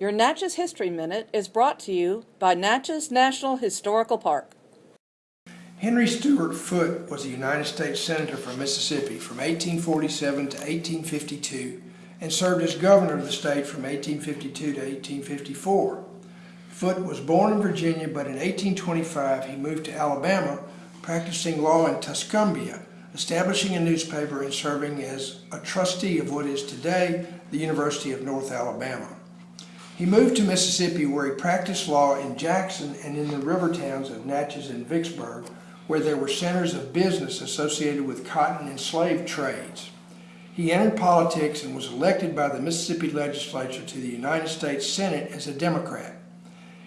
Your Natchez History Minute is brought to you by Natchez National Historical Park. Henry Stuart Foote was a United States Senator from Mississippi from 1847 to 1852 and served as governor of the state from 1852 to 1854. Foote was born in Virginia, but in 1825 he moved to Alabama, practicing law in Tuscumbia, establishing a newspaper and serving as a trustee of what is today the University of North Alabama. He moved to Mississippi where he practiced law in Jackson and in the river towns of Natchez and Vicksburg, where there were centers of business associated with cotton and slave trades. He entered politics and was elected by the Mississippi legislature to the United States Senate as a Democrat.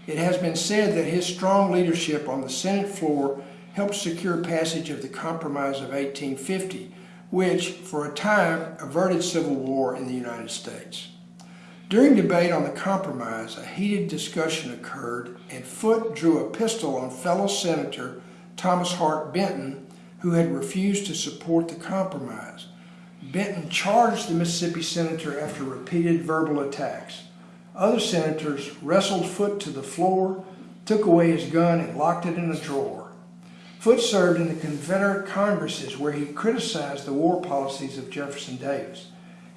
It has been said that his strong leadership on the Senate floor helped secure passage of the Compromise of 1850, which, for a time, averted civil war in the United States. During debate on the compromise, a heated discussion occurred and Foote drew a pistol on fellow Senator Thomas Hart Benton, who had refused to support the compromise. Benton charged the Mississippi senator after repeated verbal attacks. Other senators wrestled Foote to the floor, took away his gun, and locked it in a drawer. Foote served in the Confederate Congresses where he criticized the war policies of Jefferson Davis.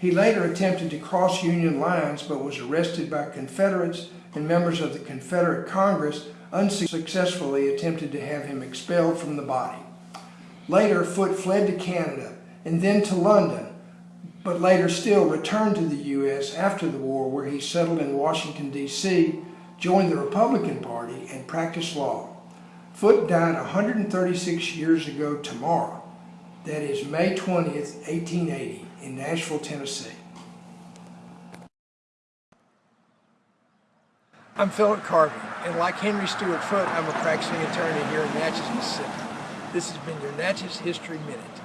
He later attempted to cross Union lines but was arrested by Confederates and members of the Confederate Congress unsuccessfully attempted to have him expelled from the body. Later, Foote fled to Canada and then to London, but later still returned to the U.S. after the war where he settled in Washington, D.C., joined the Republican Party, and practiced law. Foote died 136 years ago tomorrow, that is May 20th, 1880, in Nashville, Tennessee. I'm Philip Carvey, and like Henry Stuart Foote, I'm a practicing attorney here in Natchez, Mississippi. This has been your Natchez History Minute.